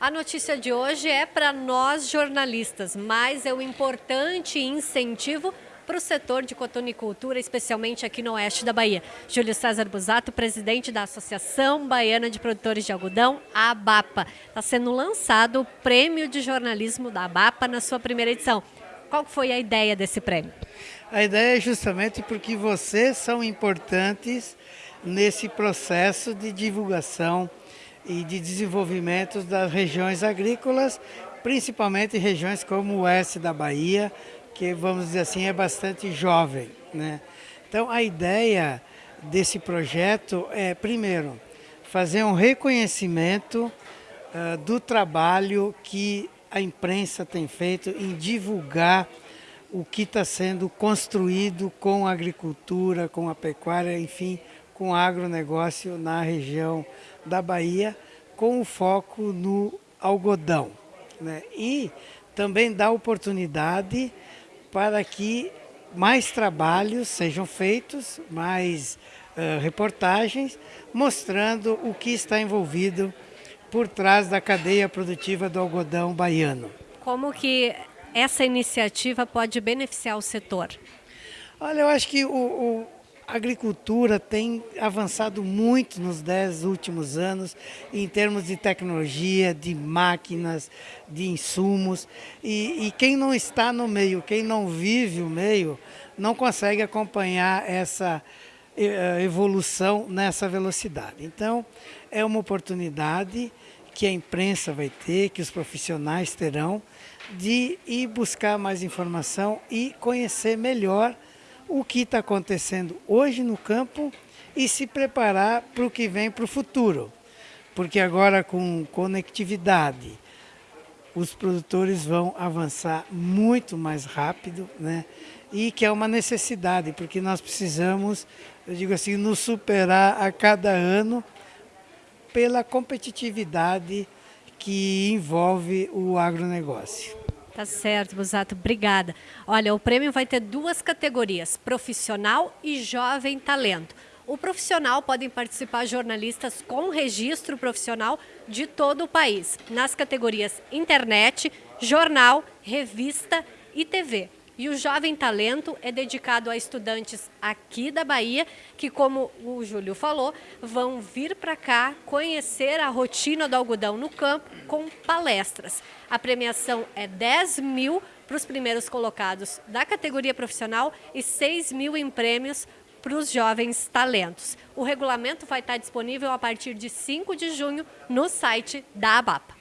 A notícia de hoje é para nós jornalistas, mas é um importante incentivo para o setor de cotonicultura, especialmente aqui no oeste da Bahia. Júlio César Busato, presidente da Associação Baiana de Produtores de Algodão, a ABAPA. Está sendo lançado o Prêmio de Jornalismo da ABAPA na sua primeira edição. Qual foi a ideia desse prêmio? A ideia é justamente porque vocês são importantes nesse processo de divulgação e de desenvolvimento das regiões agrícolas, principalmente regiões como o oeste da Bahia, que vamos dizer assim é bastante jovem. Né? Então a ideia desse projeto é, primeiro, fazer um reconhecimento uh, do trabalho que a imprensa tem feito em divulgar o que está sendo construído com a agricultura, com a pecuária, enfim, com agronegócio na região da Bahia, com o foco no algodão. Né? E também dá oportunidade para que mais trabalhos sejam feitos, mais uh, reportagens, mostrando o que está envolvido por trás da cadeia produtiva do algodão baiano. Como que essa iniciativa pode beneficiar o setor? Olha, eu acho que o, o, a agricultura tem avançado muito nos dez últimos anos em termos de tecnologia, de máquinas, de insumos. E, e quem não está no meio, quem não vive o meio, não consegue acompanhar essa eh, evolução nessa velocidade. Então, é uma oportunidade que a imprensa vai ter, que os profissionais terão, de ir buscar mais informação e conhecer melhor o que está acontecendo hoje no campo e se preparar para o que vem para o futuro. Porque agora com conectividade, os produtores vão avançar muito mais rápido, né? E que é uma necessidade, porque nós precisamos, eu digo assim, nos superar a cada ano pela competitividade que envolve o agronegócio. Tá certo, Busato, obrigada. Olha, o prêmio vai ter duas categorias, profissional e jovem talento. O profissional podem participar jornalistas com registro profissional de todo o país, nas categorias internet, jornal, revista e TV. E o Jovem Talento é dedicado a estudantes aqui da Bahia que, como o Júlio falou, vão vir para cá conhecer a rotina do algodão no campo com palestras. A premiação é 10 mil para os primeiros colocados da categoria profissional e 6 mil em prêmios para os jovens talentos. O regulamento vai estar disponível a partir de 5 de junho no site da ABAPA.